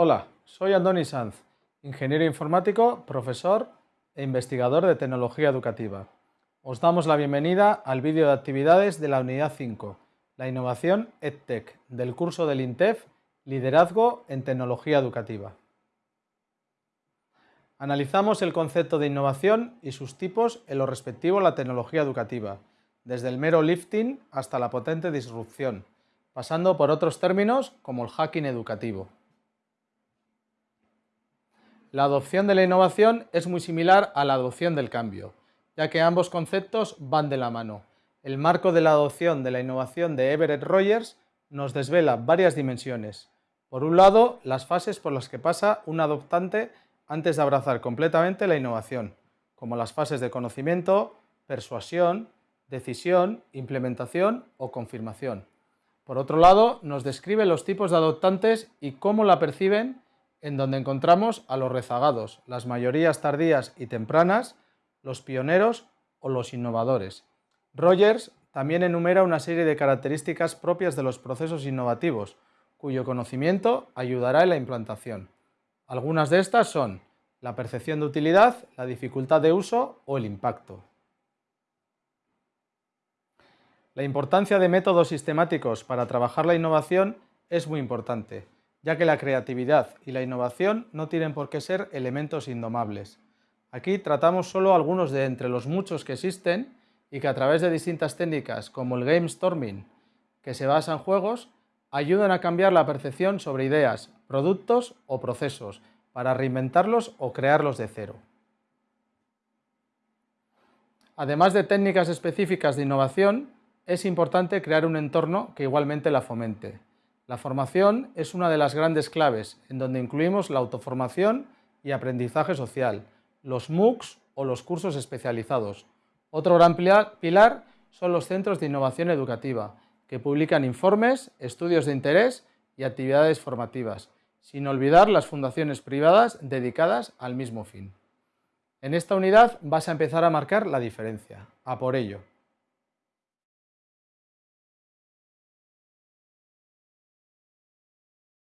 Hola, soy Andoni Sanz, ingeniero informático, profesor e investigador de tecnología educativa. Os damos la bienvenida al vídeo de actividades de la unidad 5, la innovación EdTech, del curso del INTEF, Liderazgo en Tecnología Educativa. Analizamos el concepto de innovación y sus tipos en lo respectivo a la tecnología educativa, desde el mero lifting hasta la potente disrupción, pasando por otros términos como el hacking educativo. La adopción de la innovación es muy similar a la adopción del cambio, ya que ambos conceptos van de la mano. El marco de la adopción de la innovación de Everett Rogers nos desvela varias dimensiones. Por un lado, las fases por las que pasa un adoptante antes de abrazar completamente la innovación, como las fases de conocimiento, persuasión, decisión, implementación o confirmación. Por otro lado, nos describe los tipos de adoptantes y cómo la perciben en donde encontramos a los rezagados, las mayorías tardías y tempranas, los pioneros o los innovadores. Rogers también enumera una serie de características propias de los procesos innovativos, cuyo conocimiento ayudará en la implantación. Algunas de estas son la percepción de utilidad, la dificultad de uso o el impacto. La importancia de métodos sistemáticos para trabajar la innovación es muy importante ya que la creatividad y la innovación no tienen por qué ser elementos indomables. Aquí tratamos solo algunos de entre los muchos que existen y que a través de distintas técnicas como el game storming, que se basa en juegos, ayudan a cambiar la percepción sobre ideas, productos o procesos, para reinventarlos o crearlos de cero. Además de técnicas específicas de innovación, es importante crear un entorno que igualmente la fomente. La formación es una de las grandes claves, en donde incluimos la autoformación y aprendizaje social, los MOOCs o los cursos especializados. Otro gran pilar son los centros de innovación educativa, que publican informes, estudios de interés y actividades formativas, sin olvidar las fundaciones privadas dedicadas al mismo fin. En esta unidad vas a empezar a marcar la diferencia. A por ello.